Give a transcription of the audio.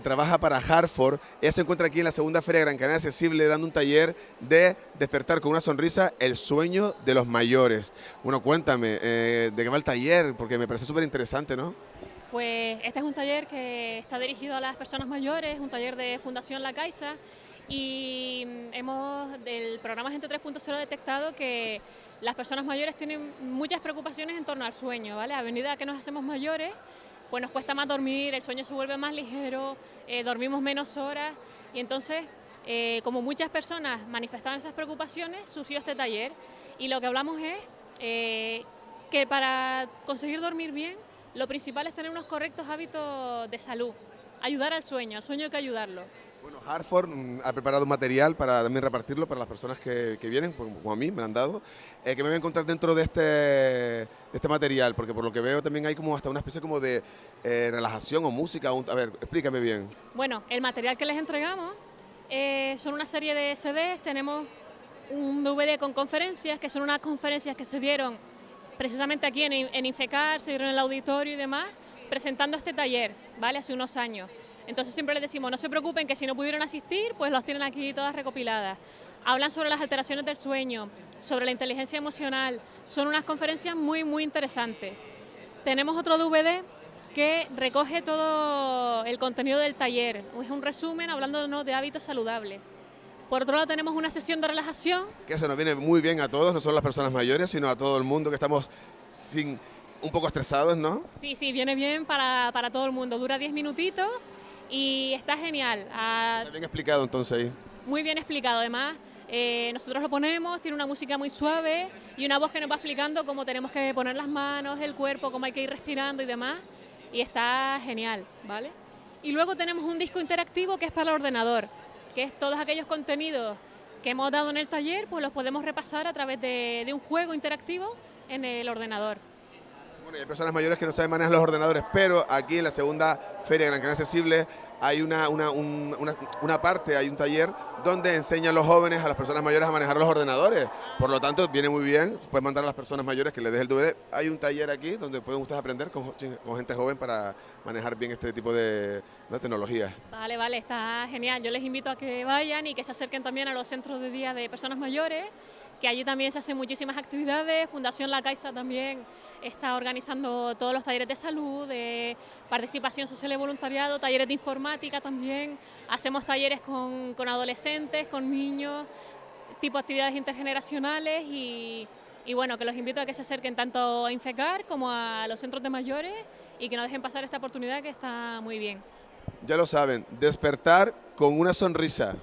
trabaja para Hartford. Ella se encuentra aquí en la segunda Feria Gran Canaria Accesible dando un taller de despertar con una sonrisa el sueño de los mayores. Bueno, cuéntame, eh, ¿de qué va el taller? Porque me parece súper interesante, ¿no? Pues este es un taller que está dirigido a las personas mayores, un taller de Fundación La Caixa y hemos del programa Gente 3.0 detectado que las personas mayores tienen muchas preocupaciones en torno al sueño, ¿vale? A medida que nos hacemos mayores, pues nos cuesta más dormir, el sueño se vuelve más ligero, eh, dormimos menos horas y entonces, eh, como muchas personas manifestaban esas preocupaciones, surgió este taller y lo que hablamos es eh, que para conseguir dormir bien, lo principal es tener unos correctos hábitos de salud, ayudar al sueño, al sueño hay que ayudarlo. Bueno, Hartford mm, ha preparado un material para también repartirlo para las personas que, vienen, como a mí, me han dado. Eh, que me voy a encontrar dentro de este, este material? Porque por lo que veo también hay como hasta una especie como de eh, relajación o música. a ver, explícame bien. Bueno, el material que les entregamos eh, son una serie de CDs, tenemos un DVD con conferencias, que son unas conferencias que se dieron precisamente aquí en, en Infecar, se dieron en el auditorio y demás, presentando este taller, ¿vale? Hace unos años. Entonces siempre les decimos, no se preocupen que si no pudieron asistir, pues las tienen aquí todas recopiladas. Hablan sobre las alteraciones del sueño, sobre la inteligencia emocional. Son unas conferencias muy, muy interesantes. Tenemos otro DVD que recoge todo el contenido del taller. Es un resumen hablando de hábitos saludables. Por otro lado tenemos una sesión de relajación. Que eso nos viene muy bien a todos, no solo a las personas mayores, sino a todo el mundo que estamos sin, un poco estresados, ¿no? Sí, sí, viene bien para, para todo el mundo. Dura 10 minutitos y está genial. Ah, está bien explicado entonces ahí. Muy bien explicado, además. Eh, nosotros lo ponemos, tiene una música muy suave y una voz que nos va explicando cómo tenemos que poner las manos, el cuerpo, cómo hay que ir respirando y demás. Y está genial, ¿vale? Y luego tenemos un disco interactivo que es para el ordenador, que es todos aquellos contenidos que hemos dado en el taller, pues los podemos repasar a través de, de un juego interactivo en el ordenador. Bueno, hay personas mayores que no saben manejar los ordenadores, pero aquí en la segunda Feria Gran Canaria Accesible hay una, una, una, parte, hay un taller donde enseñan los jóvenes, a las personas mayores a manejar los ordenadores. Por lo tanto, viene muy bien, pueden mandar a las personas mayores que les deje el DVD. Hay un taller aquí donde pueden ustedes aprender con, gente joven para manejar bien este tipo de, de tecnologías. Vale, vale, está genial. Yo les invito a que vayan y que se acerquen también a los centros de día de personas mayores que allí también se hacen muchísimas actividades, Fundación La Caixa también está organizando todos los talleres de salud, de participación social y voluntariado, talleres de informática también, hacemos talleres con, con adolescentes, con niños, tipo actividades intergeneracionales y, y bueno, que los invito a que se acerquen tanto a Infecar como a los centros de mayores y que no dejen pasar esta oportunidad que está muy bien. Ya lo saben, despertar con una sonrisa.